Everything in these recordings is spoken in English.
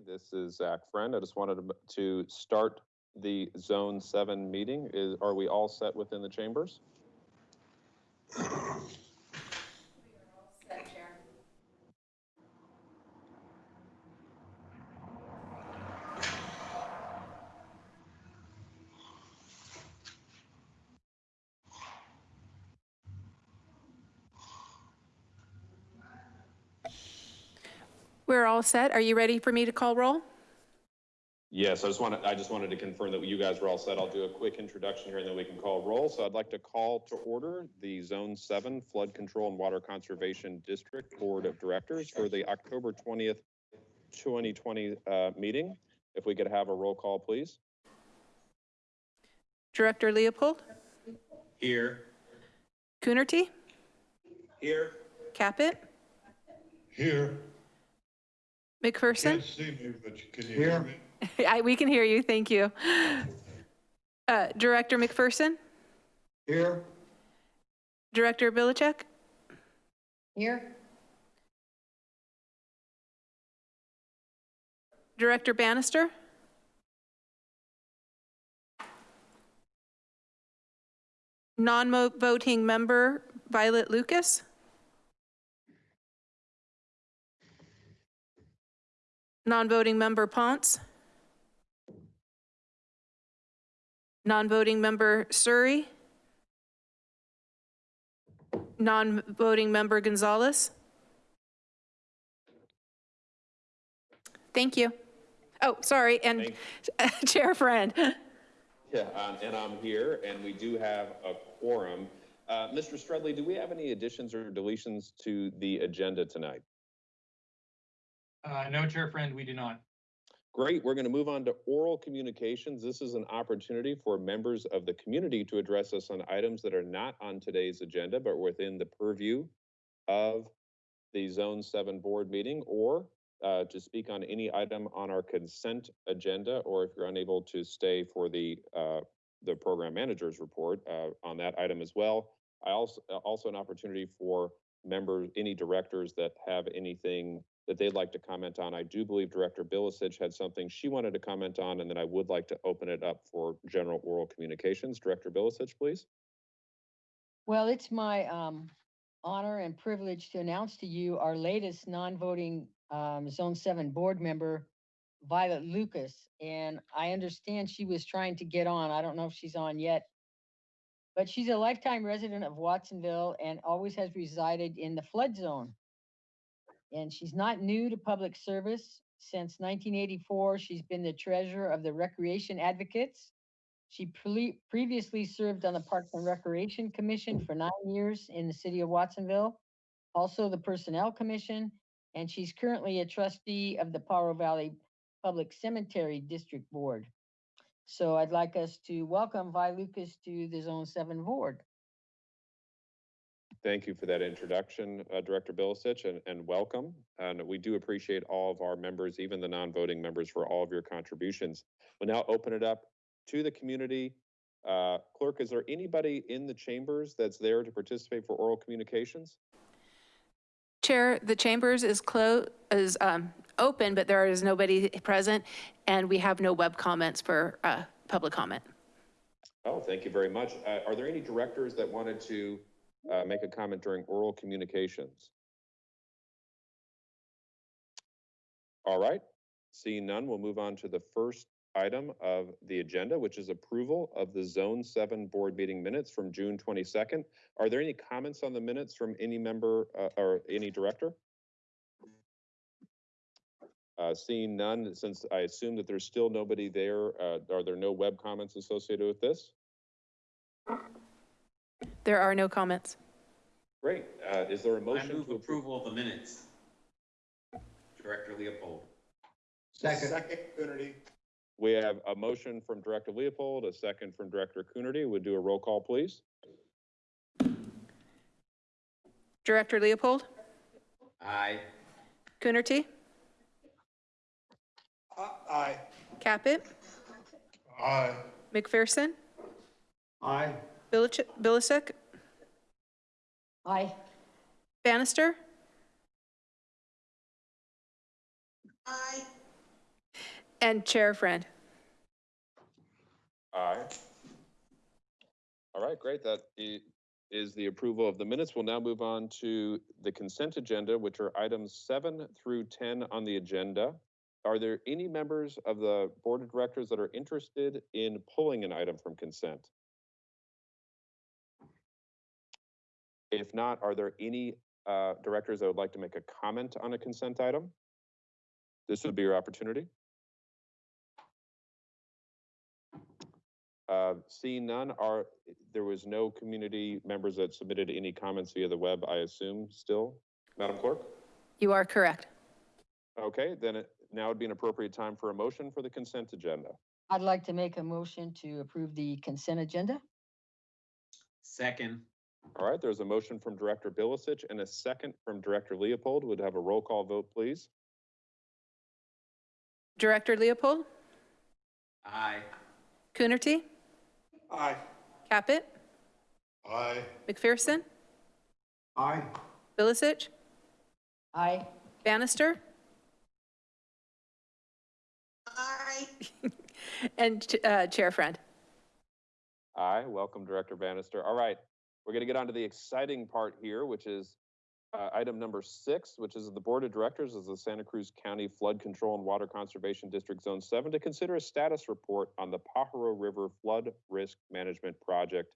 This is Zach Friend. I just wanted to- start the Zone 7 meeting. Is, are we all set within the chambers? We're all set. Are you ready for me to call roll? Yes, I just wanted, I just wanted to confirm that you guys were all set. I'll do a quick introduction here and then we can call roll. So I'd like to call to order the Zone 7 Flood Control and Water Conservation District Board of Directors for the October 20th, 2020 uh, meeting. If we could have a roll call, please. Director Leopold, Here. Coonerty, Here. Caput, Here. McPherson. Can't see me, but you can hear me. I, we can hear you. Thank you. Uh, Director McPherson, Here. Director Bilicich, Here, Director Bannister, non-voting member Violet Lucas, non-voting member Ponce, non-voting member Surrey, non-voting member Gonzalez. Thank you. Oh, sorry, and Chair Friend. Yeah, um, and I'm here, and we do have a quorum. Uh, Mr. Strudley, do we have any additions or deletions to the agenda tonight? Uh, no, Chair Friend, we do not. Great, we're going to move on to oral communications. This is an opportunity for members of the community to address us on items that are not on today's agenda, but within the purview of the Zone 7 board meeting, or uh, to speak on any item on our consent agenda, or if you're unable to stay for the, uh, the program manager's report uh, on that item as well. I also, also an opportunity for members, any directors that have anything that they'd like to comment on. I do believe Director Bilicich had something she wanted to comment on, and then I would like to open it up for general oral communications. Director Bilicich, please. well, it's my um honor and privilege to announce to you our latest non-voting um Zone Seven board member, Violet Lucas. And I understand she was trying to get on. I don't know if she's on yet. But she's a lifetime resident of Watsonville and always has resided in the flood zone. And she's not new to public service. Since nineteen eighty-four, she's been the treasurer of the Recreation Advocates. She pre- previously served on the Parks and Recreation Commission for nine years in the city of Watsonville, also the Personnel Commission, and she's currently a trustee of the Pajaro Valley Public Cemetery District Board. So I'd like us to welcome Vi Lucas to the Zone Seven Board. Thank you for that introduction, uh, Director Bilicich, and, and welcome. And we do appreciate all of our members, even the non-voting members, for all of your contributions. We'll now open it up to the community. Uh, Clerk, is there anybody in the chambers that's there to participate for oral communications? Chair, the chambers is closed, is um, open, but there is nobody present, and we have no web comments for uh, public comment. Oh, thank you very much. Uh, Are there any directors that wanted to uh, make a comment during oral communications? All right, seeing none, we'll move on to the first item of the agenda, which is approval of the Zone 7 Board Meeting Minutes from June 22nd. Are there any comments on the minutes from any member uh, or any director? Uh, Seeing none, since I assume that there's still nobody there, uh, are there no web comments associated with this? There are no comments. Great. Uh, Is there a motion I move to approve? approval of the minutes. Director Leopold. Second. Second, Coonerty. We have a motion from Director Leopold, a second from Director Coonerty. Would do a roll call, please? Director Leopold, Aye. Coonerty, Aye. Caput, Aye. McPherson, Aye. Bilich- Bilicich, Aye. Bannister, Aye. And Chair Friend. Aye. All right, great. That i- is the approval of the minutes. We'll now move on to the consent agenda, which are items seven through 10 on the agenda. Are there any members of the Board of Directors that are interested in pulling an item from consent? If not, are there any uh, directors that would like to make a comment on a consent item? This would be your opportunity. Uh, Seeing none, are, there was no community members that submitted any comments via the web, I assume, still? Madam Clerk? You are correct. Okay, then it, now would be an appropriate time for a motion for the consent agenda. I'd like to make a motion to approve the consent agenda. Second. All right, there's a motion from Director Bilicich and a second from Director Leopold. Would have a roll call vote, please? Director Leopold, Aye. Coonerty, Aye. Caput, Aye. McPherson, Aye. Bilicich, Aye. Bannister, Aye. and uh, Chair Friend. Aye, welcome Director Bannister. All right, we're gonna get on to the exciting part here, which is uh, item number six, which is the Board of Directors of the Santa Cruz County Flood Control and Water Conservation District Zone Seven to consider a status report on the Pajaro River Flood Risk Management Project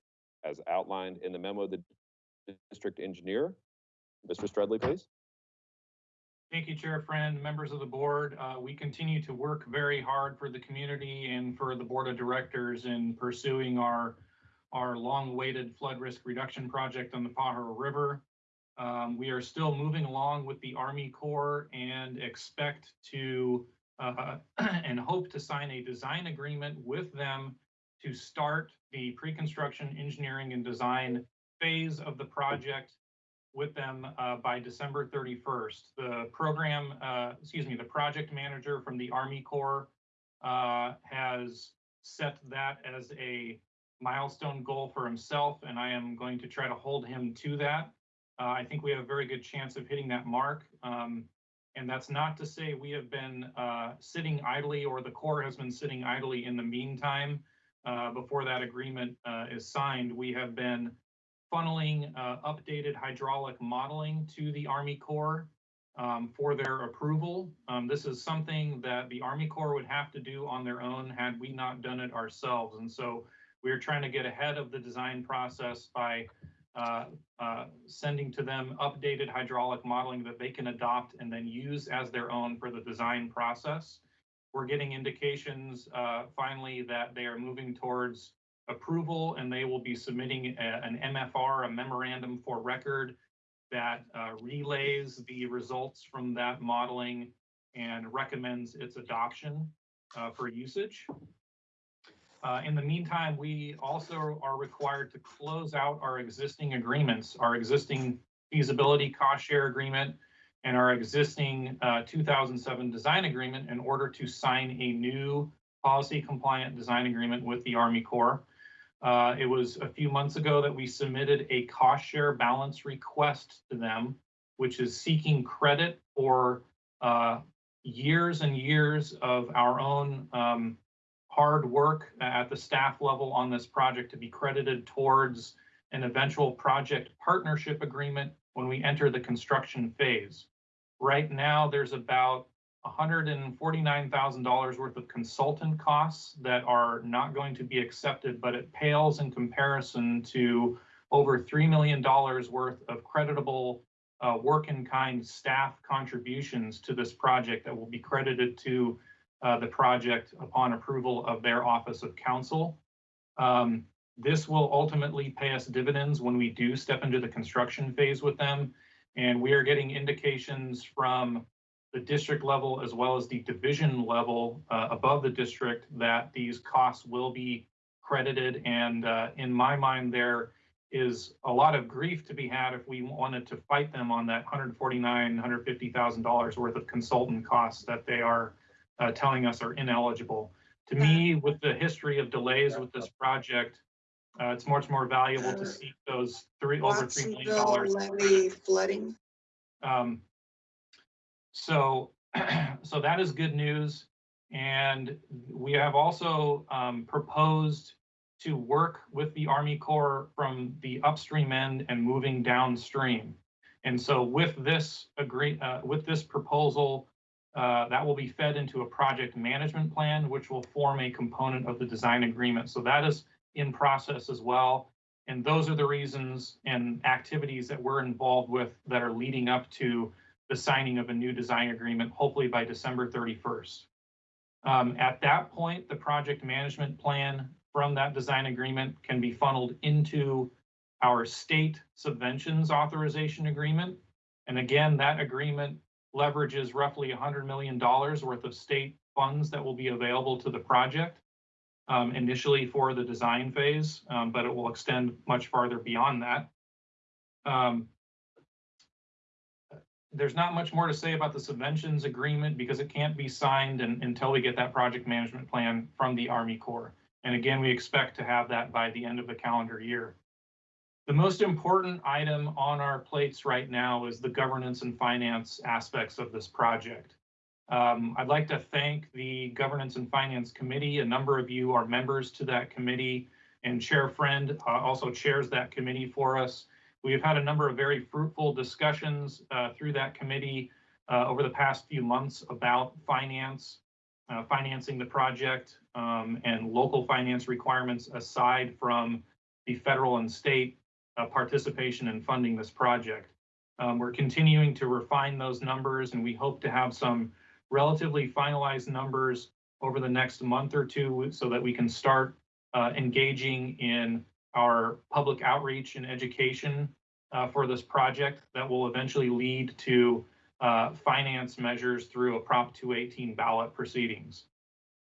as outlined in the memo of the district engineer. Mr. Strudley, please. Thank you, Chair Friend, members of the board. Uh, we continue to work very hard for the community and for the Board of Directors in pursuing our, our long-awaited flood risk reduction project on the Pajaro River. Um, we are still moving along with the Army Corps and expect to, uh, and hope to sign a design agreement with them to start the pre-construction engineering and design phase of the project with them uh, by December 31st. The program, uh, excuse me, the project manager from the Army Corps uh, has set that as a milestone goal for himself, and I am going to try to hold him to that. Uh, I think we have a very good chance of hitting that mark. Um, and that's not to say we have been uh, sitting idly or the Corps has been sitting idly in the meantime. Uh, before that agreement uh, is signed, we have been funneling uh, updated hydraulic modeling to the Army Corps um, for their approval. Um, This is something that the Army Corps would have to do on their own had we not done it ourselves. And so we're trying to get ahead of the design process by uh, uh, sending to them updated hydraulic modeling that they can adopt and then use as their own for the design process. We're getting indications uh, finally that they are moving towards approval and they will be submitting a- an MFR, a memorandum for record that uh, relays the results from that modeling and recommends its adoption uh, for usage. Uh, In the meantime, we also are required to close out our existing agreements, our existing feasibility cost share agreement and our existing uh, 2007 design agreement in order to sign a new policy compliant design agreement with the Army Corps. Uh, it was a few months ago that we submitted a cost share balance request to them, which is seeking credit for uh, years and years of our own um, hard work at the staff level on this project to be credited towards an eventual project partnership agreement when we enter the construction phase. Right now, there's about $149,000 worth of consultant costs that are not going to be accepted, but it pales in comparison to over $3 million worth of creditable uh, work-in-kind staff contributions to this project that will be credited to uh, the project upon approval of their Office of Counsel. Um, This will ultimately pay us dividends when we do step into the construction phase with them. And we are getting indications from the district level as well as the division level uh, above the district that these costs will be credited. And uh, in my mind, there is a lot of grief to be had if we wanted to fight them on that 149, 150,000 dollars worth of consultant costs that they are uh, telling us are ineligible. To me, with the history of delays with this project, uh, it's much more valuable to seek those three, over three million dollars. Flooding. Um, so, so that is good news. And we have also um, proposed to work with the Army Corps from the upstream end and moving downstream. And so with this agree, uh, with this proposal, uh, that will be fed into a project management plan, which will form a component of the design agreement. So that is in process as well. And those are the reasons and activities that we're involved with that are leading up to the signing of a new design agreement, hopefully by December 31st. Um, at that point, the project management plan from that design agreement can be funneled into our state subventions authorization agreement. And again, that agreement leverages roughly $100 million worth of state funds that will be available to the project um, initially for the design phase, um, but it will extend much farther beyond that. Um, there's not much more to say about the subventions agreement because it can't be signed un- until we get that project management plan from the Army Corps. And again, we expect to have that by the end of the calendar year. The most important item on our plates right now is the governance and finance aspects of this project. Um, I'd like to thank the Governance and Finance Committee. A number of you are members to that committee and Chair Friend uh, also chairs that committee for us. We've had a number of very fruitful discussions uh, through that committee uh, over the past few months about finance, uh, financing the project, um, and local finance requirements aside from the federal and state uh, participation in funding this project. Um, we're continuing to refine those numbers, and we hope to have some relatively finalized numbers over the next month or two so that we can start uh, engaging in our public outreach and education uh, for this project that will eventually lead to uh, finance measures through a Prop 218 ballot proceedings.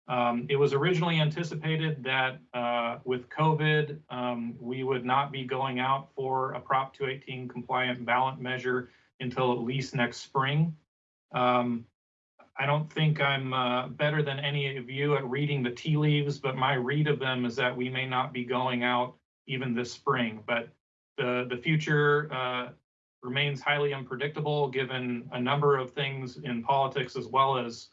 Um, it was originally anticipated that uh, with COVID, um, we would not be going out for a Prop 218 compliant ballot measure until at least next spring. Um, I don't think I'm uh, better than any of you at reading the tea leaves, but my read of them is that we may not be going out even this spring. But the the future uh, remains highly unpredictable given a number of things in politics as well as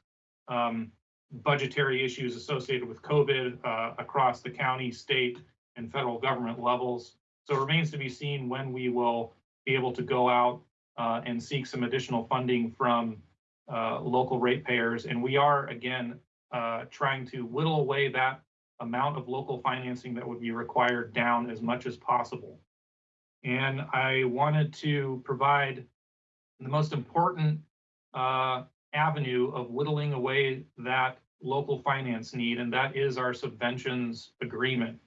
um, budgetary issues associated with COVID uh, across the county, state, and federal government levels. So it remains to be seen when we will be able to go out uh, and seek some additional funding from uh, local ratepayers. And we are, again, uh, trying to whittle away that amount of local financing that would be required down as much as possible. And I wanted to provide the most important uh, avenue of whittling away that local finance need, and that is our subventions agreement.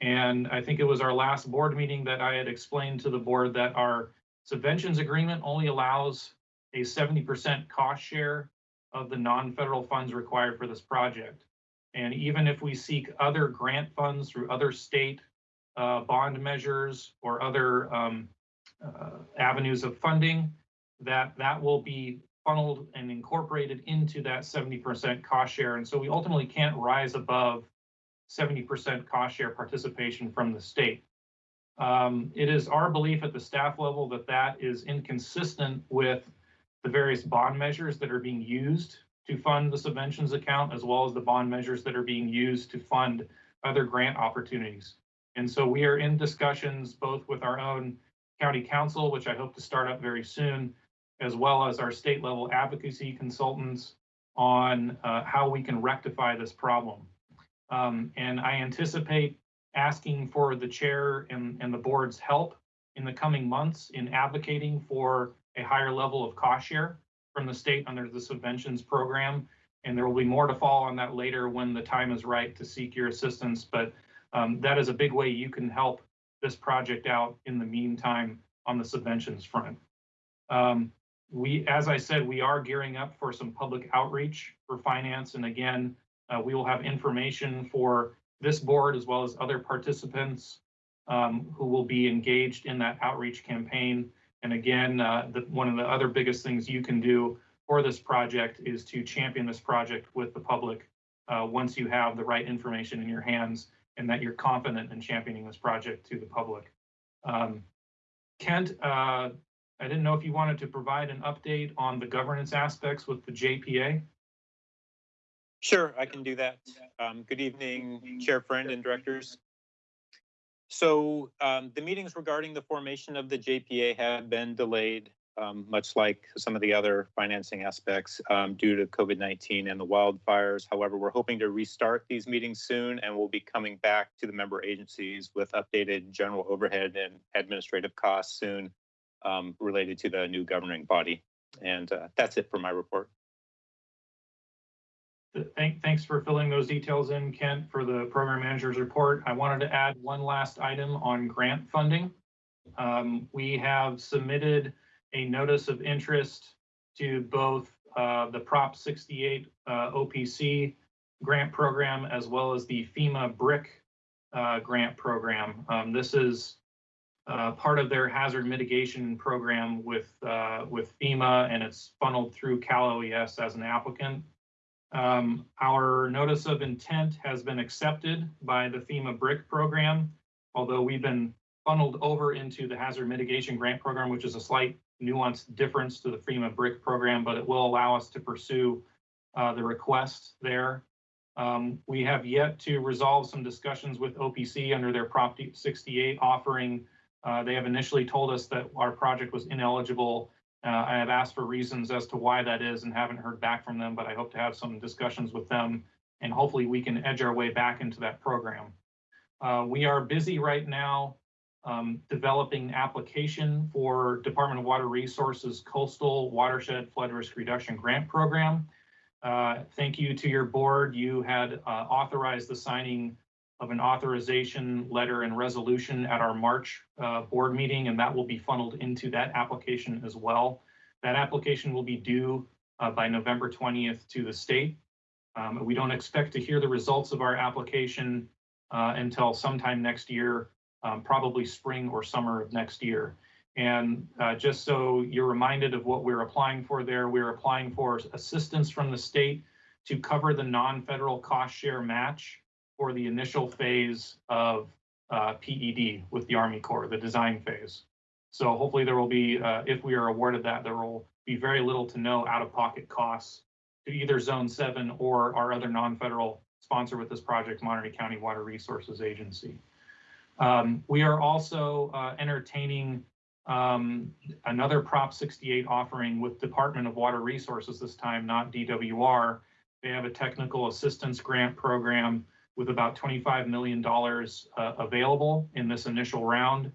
And I think it was our last board meeting that I had explained to the board that our subventions agreement only allows a 70% cost share of the non-federal funds required for this project. And even if we seek other grant funds through other state uh, bond measures or other um, uh, avenues of funding, that that will be funneled and incorporated into that 70% cost share. And so we ultimately can't rise above 70% cost share participation from the state. Um, it is our belief at the staff level that that is inconsistent with the various bond measures that are being used to fund the subventions account, as well as the bond measures that are being used to fund other grant opportunities. And so we are in discussions both with our own county counsel, which I hope to start up very soon, as well as our state level advocacy consultants on uh, how we can rectify this problem. Um, and I anticipate asking for the chair and, and the board's help in the coming months in advocating for a higher level of cost share from the state under the subventions program. And there will be more to fall on that later when the time is right to seek your assistance. But um, that is a big way you can help this project out in the meantime on the subventions front. Um, we, as I said, we are gearing up for some public outreach for finance. And again, uh, we will have information for this board as well as other participants um, who will be engaged in that outreach campaign. And again, uh, the, one of the other biggest things you can do for this project is to champion this project with the public uh, once you have the right information in your hands and that you're confident in championing this project to the public. Um, Kent, uh, I didn't know if you wanted to provide an update on the governance aspects with the JPA. Sure, I can do that. Um, good evening, Chair Friend and Directors. So, um, the meetings regarding the formation of the JPA have been delayed, um, much like some of the other financing aspects, um, due to COVID-19 and the wildfires. However, we're hoping to restart these meetings soon and we'll be coming back to the member agencies with updated general overhead and administrative costs soon, um, related to the new governing body. And, uh, that's it for my report. Thank, thanks for filling those details in, Kent, for the program manager's report. I wanted to add one last item on grant funding. Um, we have submitted a notice of interest to both, uh, the Prop sixty-eight, uh, OPC grant program as well as the FEMA BRIC, uh, grant program. Um, this is, uh, part of their hazard mitigation program with, uh, with FEMA and it's funneled through Cal OES as an applicant. Um, our notice of intent has been accepted by the FEMA BRIC program, although we've been funneled over into the hazard mitigation grant program, which is a slight nuanced difference to the FEMA BRIC program, but it will allow us to pursue uh, the request there. Um, we have yet to resolve some discussions with OPC under their Prop 68 offering. Uh, they have initially told us that our project was ineligible uh, I have asked for reasons as to why that is and haven't heard back from them, but I hope to have some discussions with them and hopefully we can edge our way back into that program. Uh, we are busy right now um, developing application for Department of Water Resources Coastal Watershed Flood Risk Reduction Grant Program. Uh, thank you to your board. You had uh, authorized the signing of an authorization letter and resolution at our March uh, board meeting, and that will be funneled into that application as well. That application will be due uh, by November 20th to the state. Um, We don't expect to hear the results of our application uh, until sometime next year, um, probably spring or summer of next year. And uh, just so you're reminded of what we're applying for there, we're applying for assistance from the state to cover the non-federal cost share match for the initial phase of uh, PED with the Army Corps, the design phase. So hopefully there will be, uh, if we are awarded that, there will be very little to no out-of-pocket costs to either Zone 7 or our other non-federal sponsor with this project, Monterey County Water Resources Agency. Um, We are also uh, entertaining um, another Prop 68 offering with Department of Water Resources this time, not DWR. They have a technical assistance grant program with about $25 million uh, available in this initial round.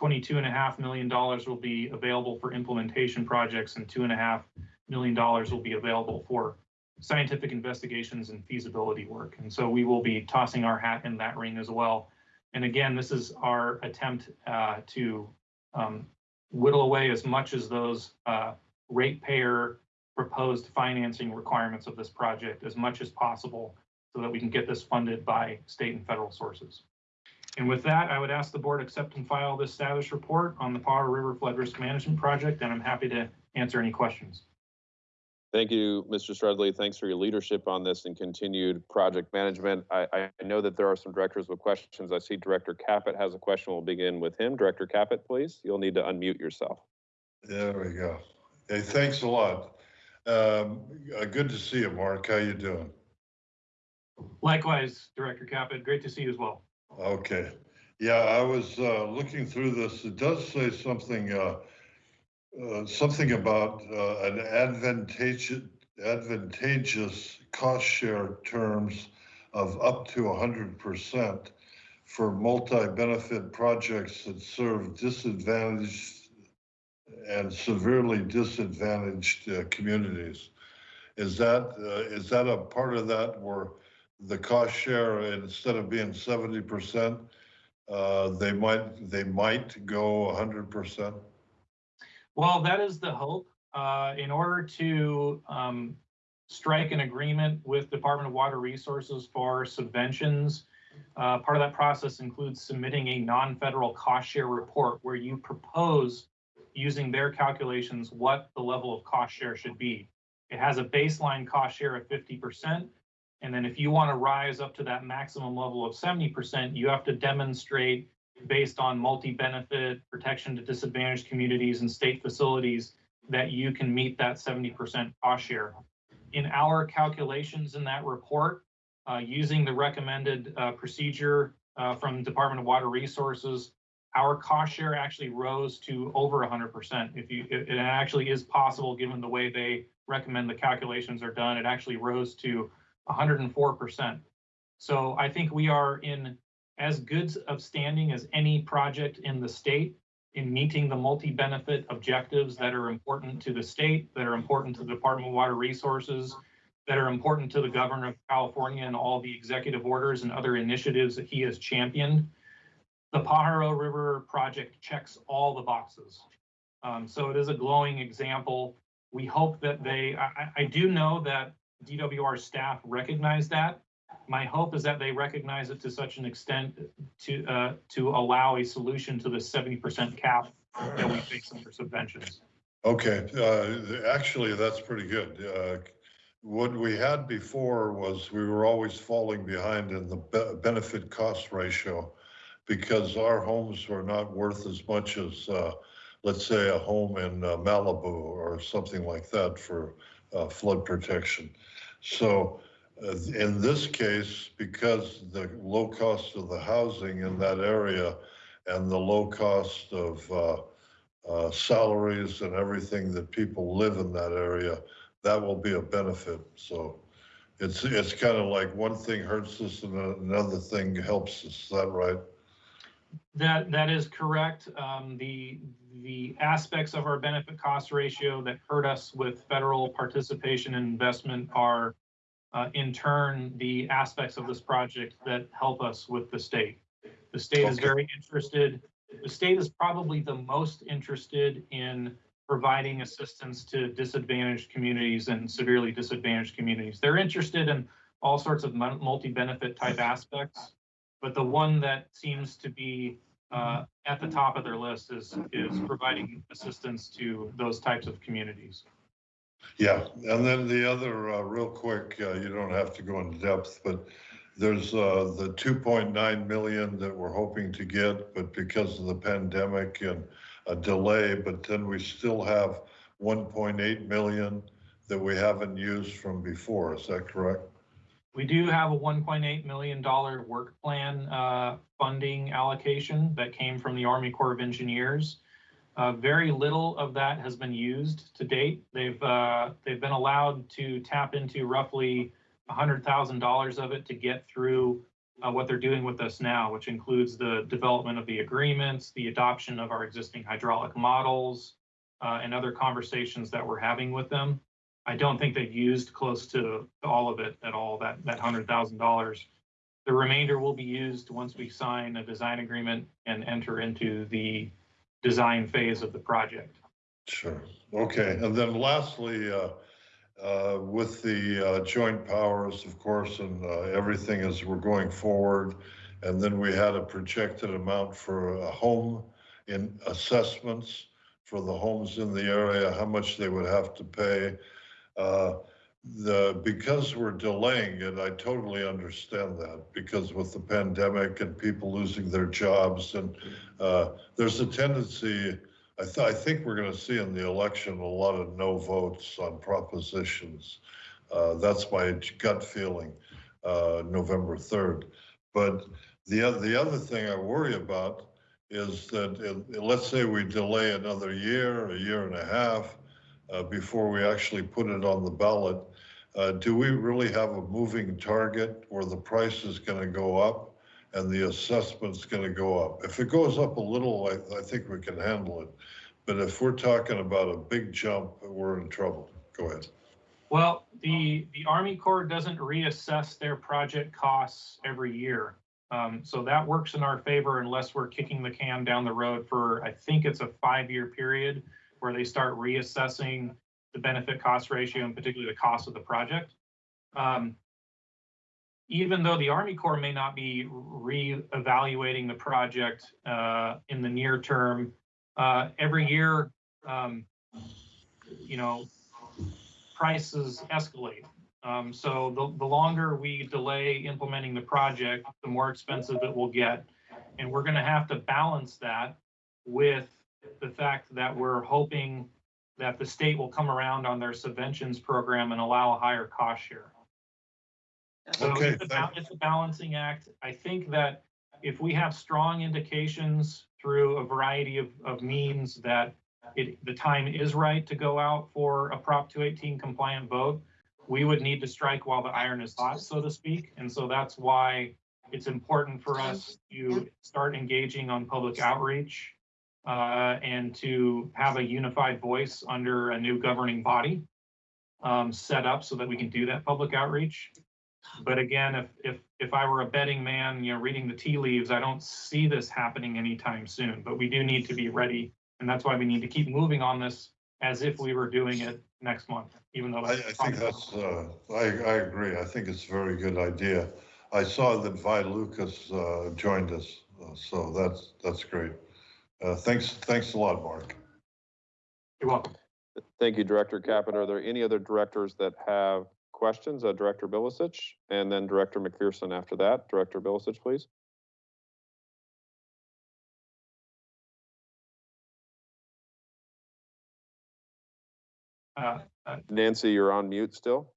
$22 and a half million dollars will be available for implementation projects and two and a half million dollars will be available for scientific investigations and feasibility work. And so we will be tossing our hat in that ring as well. And again, this is our attempt uh, to um, whittle away as much as those uh, ratepayer proposed financing requirements of this project as much as possible so that we can get this funded by state and federal sources. And with that, I would ask the board accept and file this status report on the Pajaro River Flood Risk Management Project, and I'm happy to answer any questions. Thank you, Mr. Strudley. Thanks for your leadership on this and continued project management. I, I know that there are some directors with questions. I see Director Caput has a question. We'll begin with him. Director Caput, please. You'll need to unmute yourself. There we go. Hey, thanks a lot. Um, uh, good to see you, Mark. How you doing? Likewise, Director Caput, great to see you as well. Okay. Yeah, I was, uh, looking through this. It does say something, uh, uh, something about, uh, an advantageous, advantageous cost share terms of up to hundred percent for multi-benefit projects that serve disadvantaged and severely disadvantaged uh, communities. Is that, uh, is that a part of that where the cost share, instead of being seventy percent, uh, they might, they might go hundred percent? Well, that is the hope. Uh, in order to, um, strike an agreement with Department of Water Resources for subventions, uh, part of that process includes submitting a non-federal cost share report where you propose using their calculations what the level of cost share should be. It has a baseline cost share of fifty percent. And then if you want to rise up to that maximum level of seventy percent, you have to demonstrate based on multi-benefit protection to disadvantaged communities and state facilities that you can meet that seventy percent cost share. in our calculations in that report, uh, using the recommended, uh, procedure, uh, from Department of Water Resources, our cost share actually rose to over hundred percent. If you, it, it actually is possible, given the way they recommend the calculations are done, it actually rose to hundred and four percent. So I think we are in as good of standing as any project in the state in meeting the multi-benefit objectives that are important to the state, that are important to the Department of Water Resources, that are important to the governor of California and all the executive orders and other initiatives that he has championed. The Pajaro River project checks all the boxes. Um, so it is a glowing example. We hope that they, I- I do know that DWR staff recognize that. My hope is that they recognize it to such an extent to, uh, to allow a solution to the seventy percent cap that we face under subventions. Okay, uh, actually, that's pretty good. Uh, What we had before was we were always falling behind in the be- benefit cost ratio because our homes were not worth as much as, uh, let's say, a home in uh, Malibu or something like that for uh, flood protection. So uh, in this case, because the low cost of the housing in that area and the low cost of uh, uh, salaries and everything that people live in that area, that will be a benefit. So it's, it's kind of like one thing hurts us and another thing helps us. Is that right? That, that is correct. Um, the, the aspects of our benefit cost ratio that hurt us with federal participation and investment are uh, in turn, the aspects of this project that help us with the state. The state is very interested. The state is probably the most interested in providing assistance to disadvantaged communities and severely disadvantaged communities. They're interested in all sorts of multi-benefit type aspects. But the one that seems to be uh, at the top of their list is, is providing assistance to those types of communities. Yeah, and then the other, uh, real quick, uh, you don't have to go into depth, but there's, uh, the two point nine million that we're hoping to get, but because of the pandemic and a delay, but then we still have one point eight million that we haven't used from before, is that correct? We do have a one point eight million dollar work plan uh, funding allocation that came from the Army Corps of Engineers. Uh, Very little of that has been used to date. They've, uh, they've been allowed to tap into roughly hundred thousand dollars of it to get through uh, what they're doing with us now, which includes the development of the agreements, the adoption of our existing hydraulic models, uh, and other conversations that we're having with them. I don't think they've used close to all of it at all, that, that hundred thousand dollars. The remainder will be used once we sign a design agreement and enter into the design phase of the project. Sure, okay, and then lastly, uh, uh, with the uh, joint powers, of course, and uh, everything as we're going forward. And then we had a projected amount for a home in assessments for the homes in the area, how much they would have to pay. Uh, The, because we're delaying it, I totally understand that, because with the pandemic and people losing their jobs and uh, there's a tendency, I, th- I think we're going to see in the election a lot of no votes on propositions. Uh, that's my gut feeling, uh, November 3rd. But the the other thing I worry about is that uh, let's say we delay another year, a year and a half, uh, before we actually put it on the ballot. Uh, do we really have a moving target where the price is going to go up and the assessment's going to go up? If it goes up a little, I, I think we can handle it. But if we're talking about a big jump, we're in trouble. Go ahead. Well, the, the Army Corps doesn't reassess their project costs every year. Um, so that works in our favor unless we're kicking the can down the road for, I think it's a five-year period where they start reassessing the benefit cost ratio and particularly the cost of the project. Um, even though the Army Corps may not be re-evaluating the project uh, in the near term, uh, every year, um, you know, prices escalate. Um, so the, the longer we delay implementing the project, the more expensive it will get. And we're gonna have to balance that with the fact that we're hoping that the state will come around on their subventions program and allow a higher cost share. So Okay, it's a It's a balancing act. I think that if we have strong indications through a variety of, of means that it, the time is right to go out for a Prop two eighteen compliant vote, we would need to strike while the iron is hot, so to speak. And so that's why it's important for us to start engaging on public outreach uh, and to have a unified voice under a new governing body um, set up so that we can do that public outreach. But again, if, if, if I were a betting man, you know, reading the tea leaves, I don't see this happening anytime soon, but we do need to be ready. And that's why we need to keep moving on this as if we were doing it next month, even though. I, I think that's, uh, I, I agree. I think it's a very good idea. I saw that Vi Lucas, uh, joined us, uh, so that's, that's great. Uh, thanks, thanks a lot, Mark. You're welcome. Thank you, Director Caput. Are there any other directors that have questions? Uh, Director Bilicich and then Director McPherson after that. Director Bilicich, please. Uh, Nancy, you're on mute still?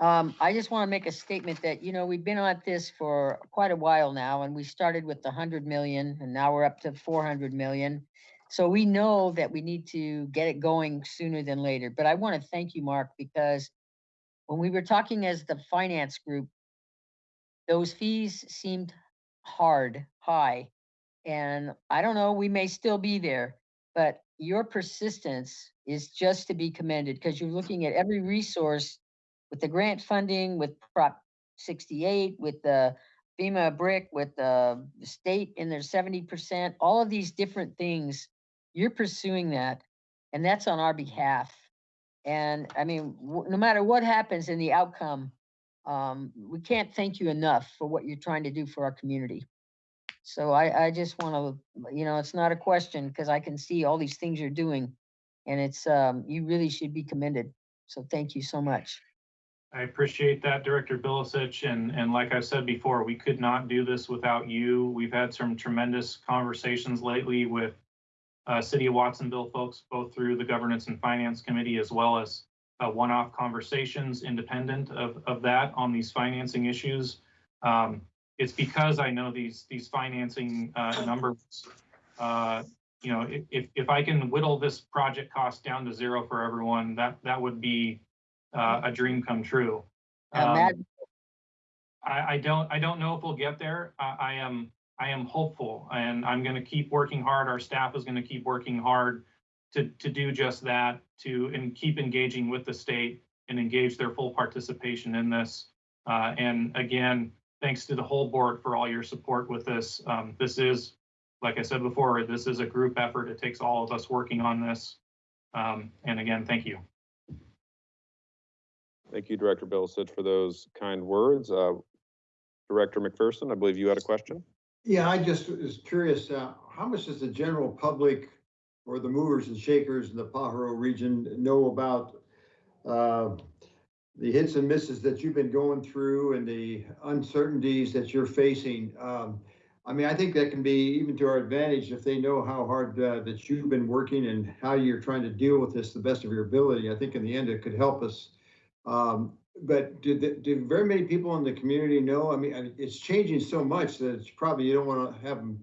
Um, I just want to make a statement that, you know, we've been at this for quite a while now, and we started with the hundred million, and now we're up to four hundred million. So we know that we need to get it going sooner than later, but I want to thank you, Mark, because when we were talking as the finance group, those fees seemed hard, high. And I don't know, we may still be there, but your persistence is just to be commended because you're looking at every resource with the grant funding, with Prop sixty-eight, with the FEMA BRIC, with the state in their seventy percent, all of these different things. You're pursuing that, and that's on our behalf. And I mean, no matter what happens in the outcome, um, we can't thank you enough for what you're trying to do for our community. So I, I just want to, you know, it's not a question because I can see all these things you're doing. And it's, um, you really should be commended. So thank you so much. I appreciate that, Director Bilicich, and, and like I said before, we could not do this without you. We've had some tremendous conversations lately with uh, City of Watsonville folks, both through the Governance and Finance Committee as well as uh, one-off conversations independent of, of that on these financing issues. Um, it's because I know these, these financing uh, numbers. Uh, You know, if, if, if I can whittle this project cost down to zero for everyone, that, that would be uh, a dream come true. Um, I, I don't, I don't know if we'll get there. I, I am, I am hopeful and I'm gonna keep working hard. Our staff is gonna keep working hard to, to do just that, to, and keep engaging with the state and engage their full participation in this. Uh, and again, thanks to the whole board for all your support with this. Um, this is, like I said before, this is a group effort. It takes all of us working on this. Um, and again, thank you. Thank you, Director Bilicich, for those kind words. Uh, Director McPherson, I believe you had a question? Yeah, I just was curious, uh, how much does the general public or the movers and shakers in the Pajaro region know about uh, the hits and misses that you've been going through and the uncertainties that you're facing? Um, I mean, I think that can be even to our advantage if they know how hard uh, that you've been working and how you're trying to deal with this the best of your ability. I think in the end, it could help us. Um, but do, the- do very many people in the community know? I mean, it's changing so much that it's probably, you don't want to have them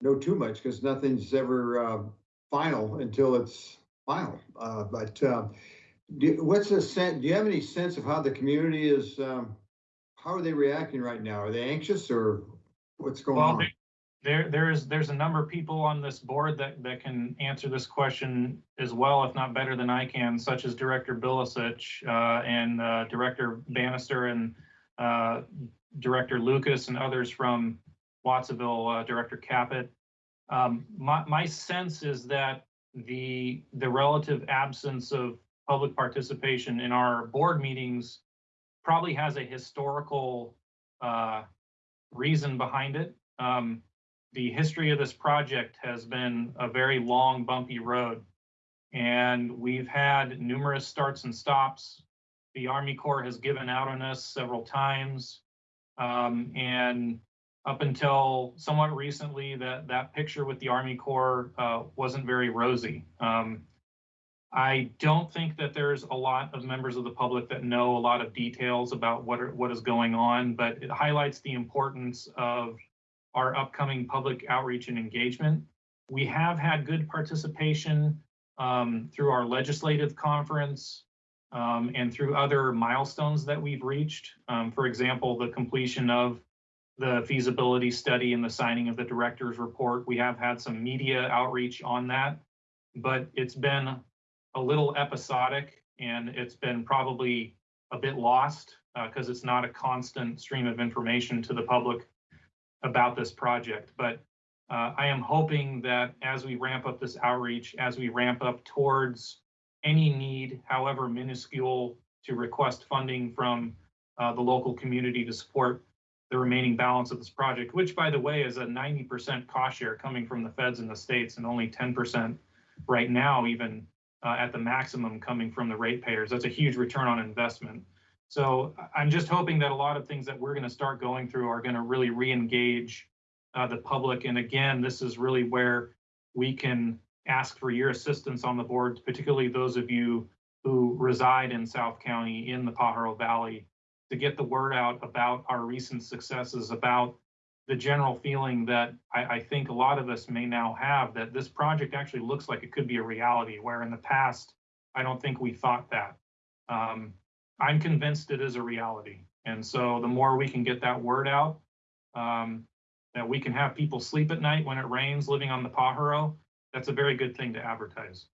know too much because nothing's ever, uh, final until it's final. Uh, but, uh, do, what's the sense, do you have any sense of how the community is, um, how are they reacting right now? Are they anxious or what's going Well, on? There- there, is, there's a number of people on this board that, that can answer this question as well, if not better than I can, such as Director Bilicich, uh, and, uh, Director Bannister and, uh, Director Lucas and others from Watsonville, uh, Director Caput. Um, my, my sense is that the, the relative absence of public participation in our board meetings probably has a historical, uh, reason behind it. Um, the history of this project has been a very long bumpy road. And we've had numerous starts and stops. The Army Corps has given out on us several times. Um, and up until somewhat recently, that, that picture with the Army Corps uh, wasn't very rosy. Um, I don't think that there's a lot of members of the public that know a lot of details about what are, what is going on, but it highlights the importance of our upcoming public outreach and engagement. We have had good participation um, through our legislative conference um, and through other milestones that we've reached. Um, for example, the completion of the feasibility study and the signing of the director's report. We have had some media outreach on that, but it's been a little episodic and it's been probably a bit lost because it's not a constant stream of information to the public about this project. But uh, I am hoping that as we ramp up this outreach, as we ramp up towards any need, however minuscule, to request funding from uh, the local community to support the remaining balance of this project, which by the way is a 90% cost share coming from the feds in the states and only 10% right now, even uh, at the maximum coming from the ratepayers. That's a huge return on investment. So I'm just hoping that a lot of things that we're going to start going through are going to really re-engage uh, the public. And again, this is really where we can ask for your assistance on the board, particularly those of you who reside in South County in the Pajaro Valley, to get the word out about our recent successes, about the general feeling that I, I think a lot of us may now have that this project actually looks like it could be a reality, where in the past, I don't think we thought that. Um, I'm convinced it is a reality. And so the more we can get that word out, um, that we can have people sleep at night when it rains living on the Pajaro, that's a very good thing to advertise.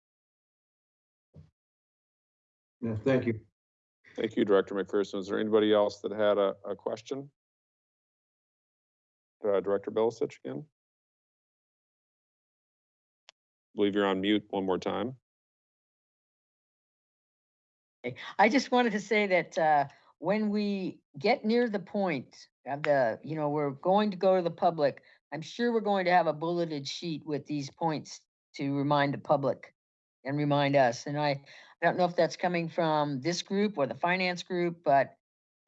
Yeah, thank you. Thank you, Director McPherson. Is there anybody else that had a, a question? Uh, Director Bilicich again? I Believe you're on mute one more time. I just wanted to say that uh, when we get near the point of the, you know, we're going to go to the public, I'm sure we're going to have a bulleted sheet with these points to remind the public and remind us. And I, I don't know if that's coming from this group or the finance group, but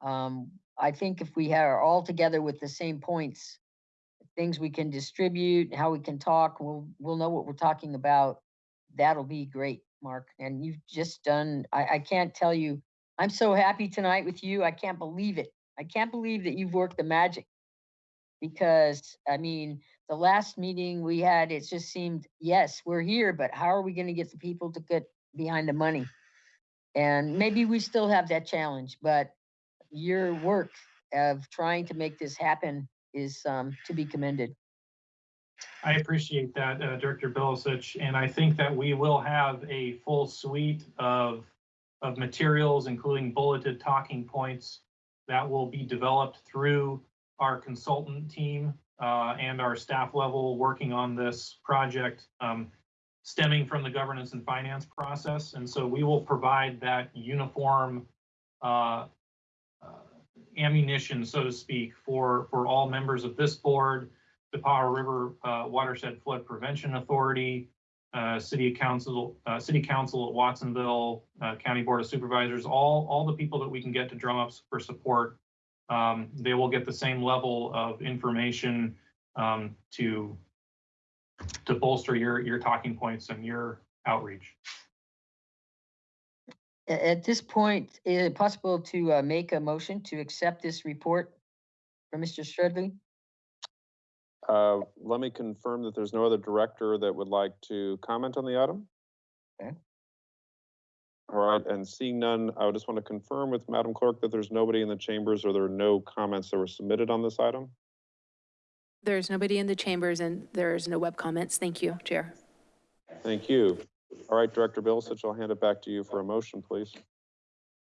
um, I think if we are all together with the same points, things we can distribute, how we can talk, we'll, we'll know what we're talking about. That'll be great, Mark. And you've just done, I, I can't tell you, I'm so happy tonight with you. I can't believe it. I can't believe that you've worked the magic. Because, I mean, the last meeting we had, it just seemed, yes, we're here, but how are we gonna get the people to get behind the money? And maybe we still have that challenge, but your work of trying to make this happen is um, to be commended. I appreciate that, uh, Director Bilicich, and I think that we will have a full suite of, of materials, including bulleted talking points that will be developed through our consultant team uh, and our staff level working on this project um, stemming from the governance and finance process. And so we will provide that uniform uh, uh, ammunition, so to speak, for, for all members of this board, the Pajaro River uh, Watershed Flood Prevention Authority, uh, City Council, uh, City Council at Watsonville, uh, County Board of Supervisors, all, all the people that we can get to drum up for support. Um, they will get the same level of information um, to to bolster your your talking points and your outreach. At this point, is it possible to uh, make a motion to accept this report from Mr. Strudley? Uh, let me confirm that there's no other director that would like to comment on the item. Okay. All right, and seeing none, I would just want to confirm with Madam Clerk that there's nobody in the chambers or there are no comments that were submitted on this item. There's nobody in the chambers and there's no web comments. Thank you, Chair. Thank you. All right, Director Bilicich, I'll hand it back to you for a motion, please.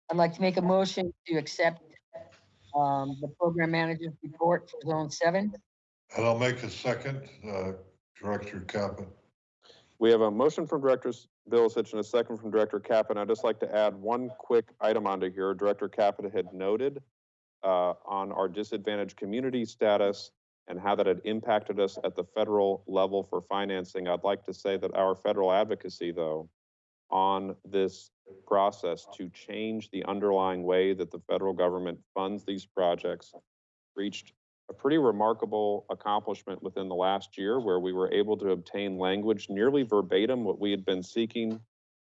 I'd like to make a motion to accept um, the program manager's report for Zone Seven. And I'll make a second, uh, Director Caput. We have a motion from Director Bilicich and a second from Director Kaplan. I'd just like to add one quick item onto here. Director Kaplan had noted uh, on our disadvantaged community status and how that had impacted us at the federal level for financing. I'd like to say that our federal advocacy, though, on this process to change the underlying way that the federal government funds these projects reached a pretty remarkable accomplishment within the last year where we were able to obtain language nearly verbatim what we had been seeking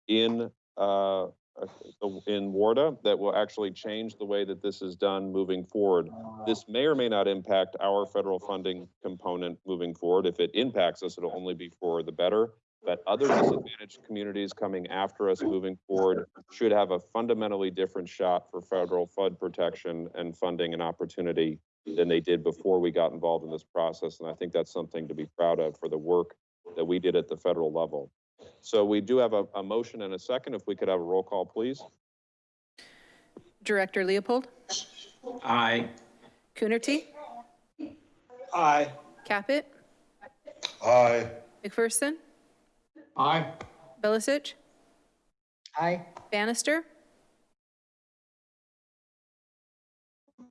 in, uh, in WRDA that will actually change the way that this is done moving forward. This may or may not impact our federal funding component moving forward. If it impacts us, it'll only be for the better. But other disadvantaged communities coming after us moving forward should have a fundamentally different shot for federal flood protection and funding and opportunity than they did before we got involved in this process. And I think that's something to be proud of for the work that we did at the federal level. So we do have a, a motion and a second. If we could have a roll call, please. Director Leopold, Aye. Coonerty, Aye. Caput, Aye. McPherson, Aye. Bilicich, Aye. Bannister,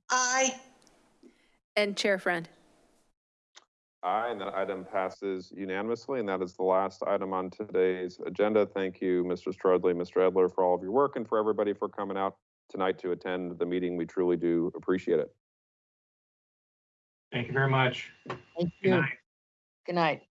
Aye. And Chair Friend. Aye, and that item passes unanimously, and that is the last item on today's agenda. Thank you, Mr. Strudley, Mr. Edler, for all of your work and for everybody for coming out tonight to attend the meeting. We truly do appreciate it. Thank you very much. Thank Good you. night. Good night.